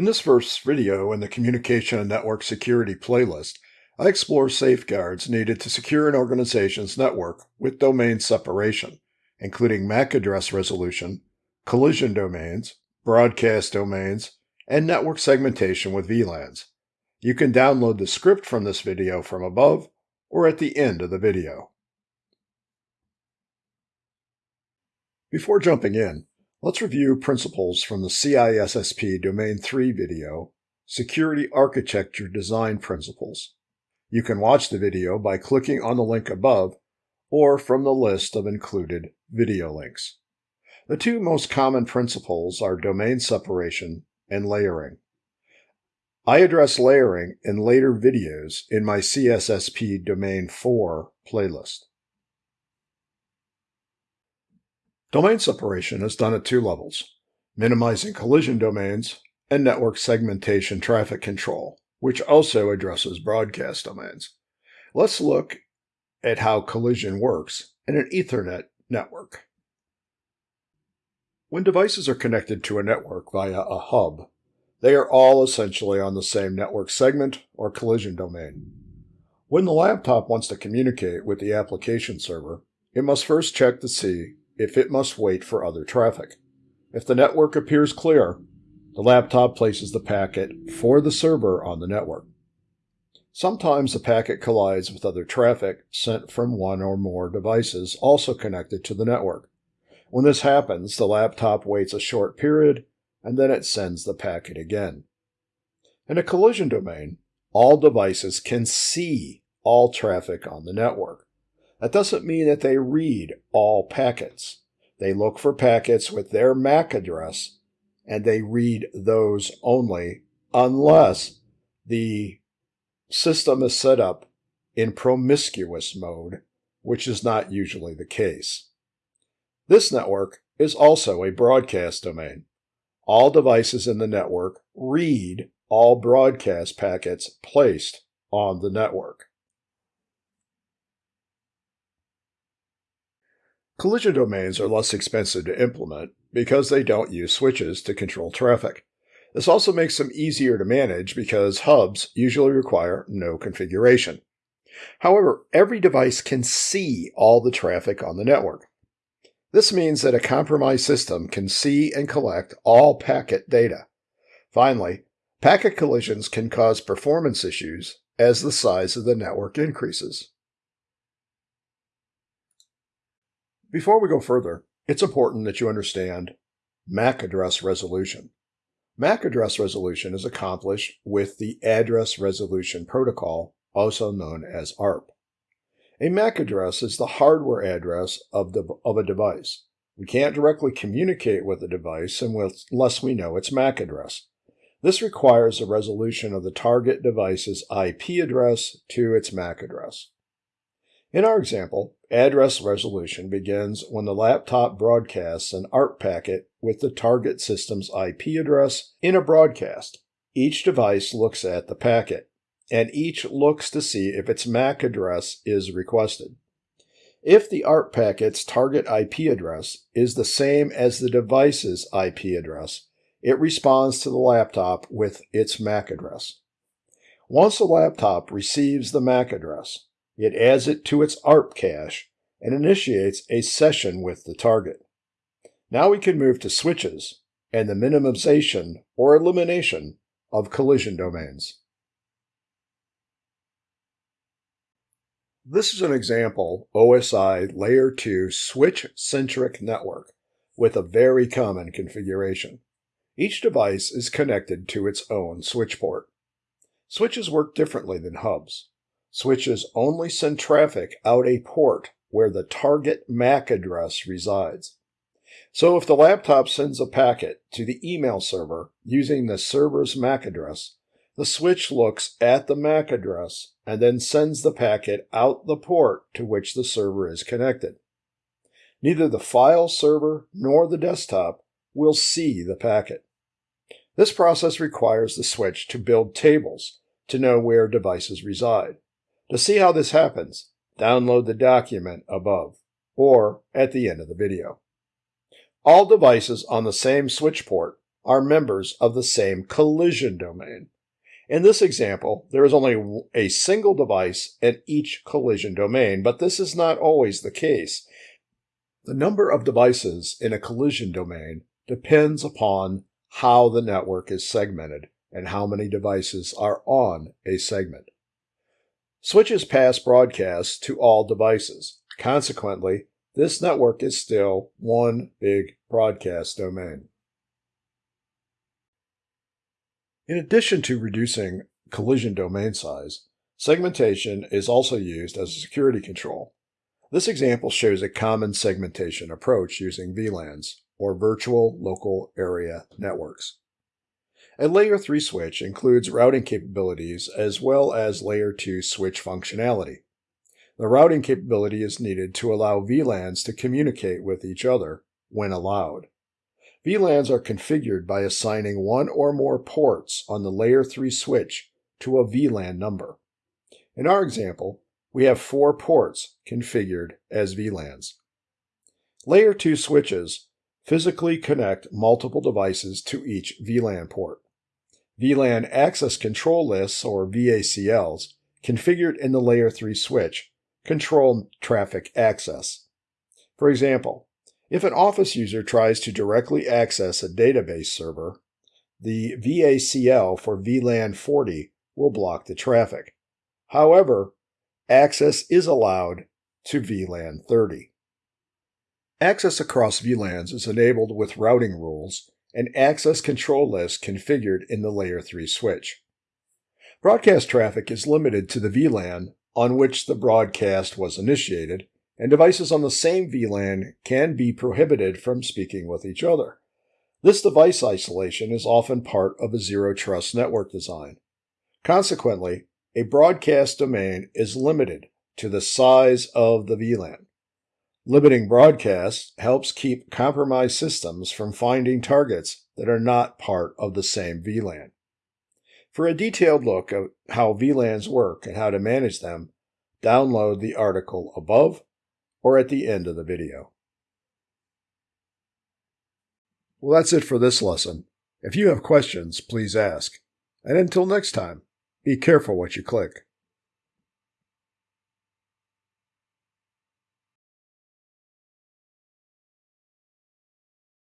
In this first video in the Communication and Network Security playlist, I explore safeguards needed to secure an organization's network with domain separation, including MAC address resolution, collision domains, broadcast domains, and network segmentation with VLANs. You can download the script from this video from above or at the end of the video. Before jumping in, Let's review principles from the CISSP Domain 3 video, Security Architecture Design Principles. You can watch the video by clicking on the link above or from the list of included video links. The two most common principles are domain separation and layering. I address layering in later videos in my CISSP Domain 4 playlist. Domain separation is done at two levels, minimizing collision domains and network segmentation traffic control, which also addresses broadcast domains. Let's look at how collision works in an Ethernet network. When devices are connected to a network via a hub, they are all essentially on the same network segment or collision domain. When the laptop wants to communicate with the application server, it must first check to see if it must wait for other traffic. If the network appears clear, the laptop places the packet for the server on the network. Sometimes the packet collides with other traffic sent from one or more devices also connected to the network. When this happens, the laptop waits a short period and then it sends the packet again. In a collision domain, all devices can see all traffic on the network. That doesn't mean that they read all packets. They look for packets with their MAC address and they read those only unless the system is set up in promiscuous mode, which is not usually the case. This network is also a broadcast domain. All devices in the network read all broadcast packets placed on the network. Collision domains are less expensive to implement because they don't use switches to control traffic. This also makes them easier to manage because hubs usually require no configuration. However, every device can see all the traffic on the network. This means that a compromised system can see and collect all packet data. Finally, packet collisions can cause performance issues as the size of the network increases. Before we go further, it's important that you understand MAC address resolution. MAC address resolution is accomplished with the Address Resolution Protocol, also known as ARP. A MAC address is the hardware address of, the, of a device. We can't directly communicate with the device unless we know its MAC address. This requires a resolution of the target device's IP address to its MAC address. In our example, address resolution begins when the laptop broadcasts an ARP packet with the target system's IP address in a broadcast. Each device looks at the packet, and each looks to see if its MAC address is requested. If the ARP packet's target IP address is the same as the device's IP address, it responds to the laptop with its MAC address. Once the laptop receives the MAC address, it adds it to its ARP cache and initiates a session with the target. Now we can move to switches and the minimization or elimination of collision domains. This is an example OSI Layer 2 switch-centric network with a very common configuration. Each device is connected to its own switch port. Switches work differently than hubs. Switches only send traffic out a port where the target MAC address resides. So if the laptop sends a packet to the email server using the server's MAC address, the switch looks at the MAC address and then sends the packet out the port to which the server is connected. Neither the file server nor the desktop will see the packet. This process requires the switch to build tables to know where devices reside. To see how this happens, download the document above or at the end of the video. All devices on the same switch port are members of the same collision domain. In this example, there is only a single device in each collision domain, but this is not always the case. The number of devices in a collision domain depends upon how the network is segmented and how many devices are on a segment. Switches pass broadcasts to all devices. Consequently, this network is still one big broadcast domain. In addition to reducing collision domain size, segmentation is also used as a security control. This example shows a common segmentation approach using VLANs, or Virtual Local Area Networks. A Layer 3 switch includes routing capabilities as well as Layer 2 switch functionality. The routing capability is needed to allow VLANs to communicate with each other when allowed. VLANs are configured by assigning one or more ports on the layer 3 switch to a VLAN number. In our example, we have four ports configured as VLANs. Layer 2 switches physically connect multiple devices to each VLAN port. VLAN access control lists, or VACLs, configured in the Layer 3 switch, control traffic access. For example, if an Office user tries to directly access a database server, the VACL for VLAN 40 will block the traffic. However, access is allowed to VLAN 30. Access across VLANs is enabled with routing rules and access control lists configured in the Layer 3 switch. Broadcast traffic is limited to the VLAN on which the broadcast was initiated and devices on the same VLAN can be prohibited from speaking with each other. This device isolation is often part of a zero trust network design. Consequently, a broadcast domain is limited to the size of the VLAN. Limiting broadcasts helps keep compromised systems from finding targets that are not part of the same VLAN. For a detailed look at how VLANs work and how to manage them, download the article above or at the end of the video. Well, that's it for this lesson. If you have questions, please ask. And until next time, be careful what you click.